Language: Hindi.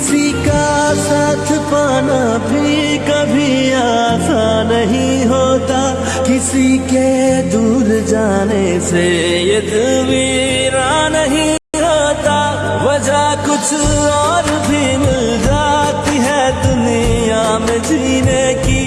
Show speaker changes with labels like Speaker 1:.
Speaker 1: किसी का साथ पाना भी कभी आसान नहीं होता। किसी के दूर जाने से ये दिल नहीं होता। वजह कुछ और भी मिल जाती है दुनिया में जीने की।